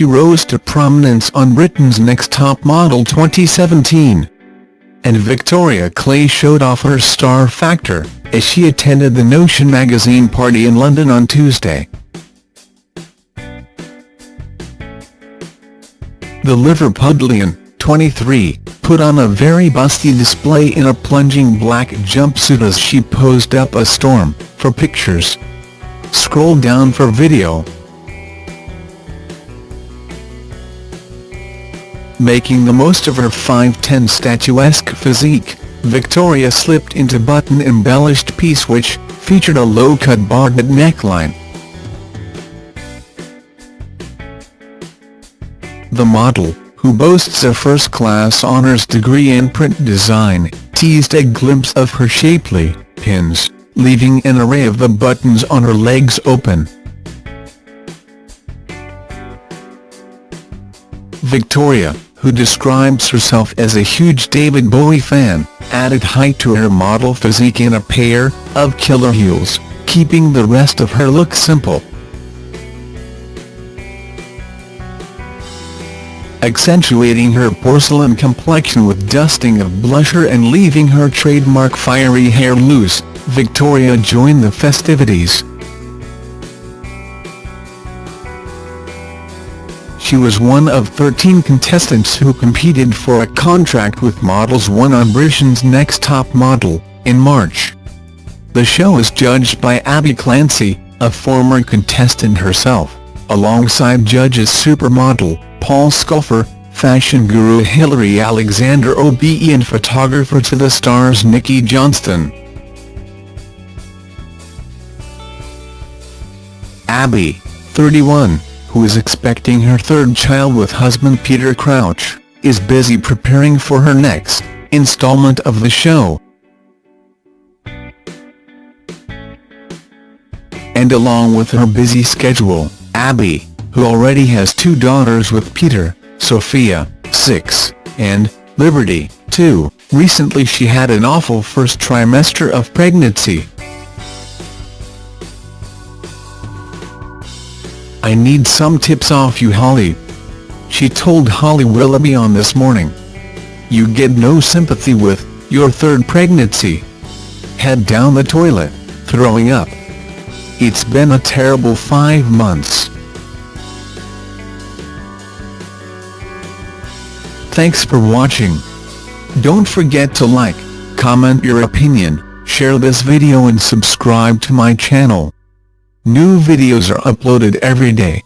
she rose to prominence on Britain's Next Top Model 2017. And Victoria Clay showed off her star factor, as she attended the Notion magazine party in London on Tuesday. The Liverpudlian, 23, put on a very busty display in a plunging black jumpsuit as she posed up a storm, for pictures. Scroll down for video. Making the most of her 5'10 statuesque physique, Victoria slipped into button-embellished piece which featured a low-cut barred neckline. The model, who boasts a first-class honours degree in print design, teased a glimpse of her shapely pins, leaving an array of the buttons on her legs open. Victoria, who describes herself as a huge David Bowie fan, added height to her model physique in a pair of killer heels, keeping the rest of her look simple. Accentuating her porcelain complexion with dusting of blusher and leaving her trademark fiery hair loose, Victoria joined the festivities. She was one of 13 contestants who competed for a contract with Models 1 on Britain's Next Top Model, in March. The show is judged by Abbey Clancy, a former contestant herself, alongside judges supermodel, Paul Sculfor, fashion guru Hilary Alexander OBE and photographer to the stars Nikki Johnston. Abbey, 31 who is expecting her third child with husband Peter Crouch, is busy preparing for her next installment of the show. And along with her busy schedule, Abbey, who already has two daughters with Peter, Sophia, 6, and Liberty, 2, recently she had an awful first trimester of pregnancy. I need some tips off you Holly. She told Holly Willoughby on This Morning. You get no sympathy with your third pregnancy. Head down the toilet, throwing up. It's been a terrible five months. Thanks for watching. Don't forget to like, comment your opinion, share this video and subscribe to my channel. New videos are uploaded every day.